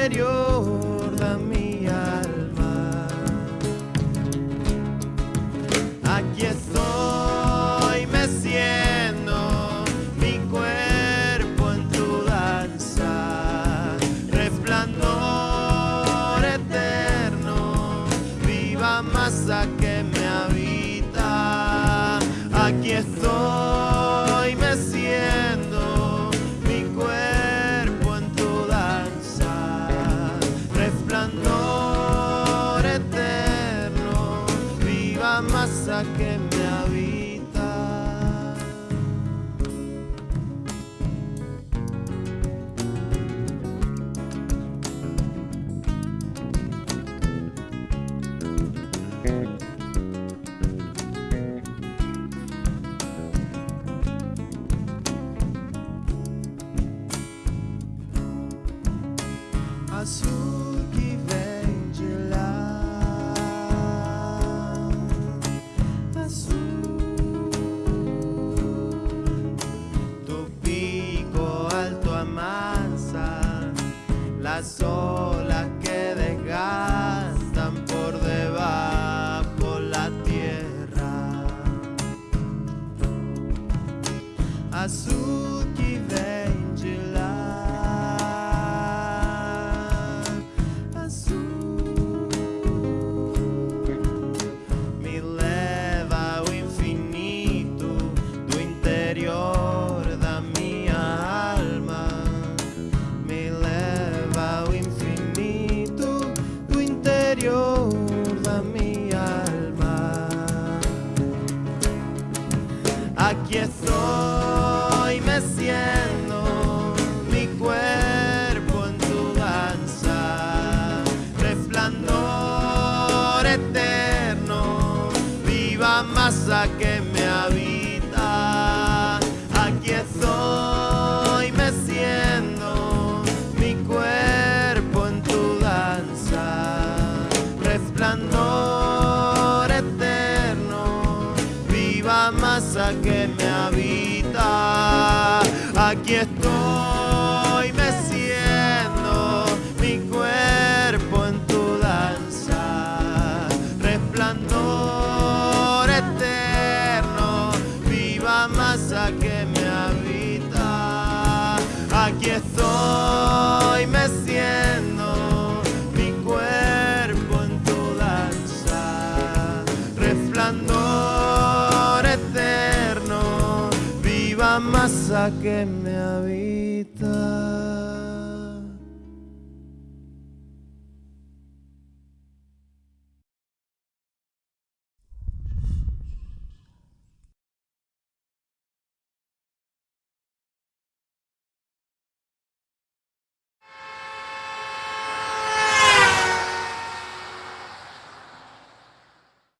serio. Que me habita. Azul Tu pico alto amansa las olas que desgastan por debajo la tierra. Aquí estoy meciendo mi cuerpo en tu danza, resplandor eterno, viva masa que me habita. Aquí estoy viva masa que me habita. Aquí estoy meciendo mi cuerpo en tu danza, resplandor eterno, viva masa que me habita. Aquí estoy masa que me habita.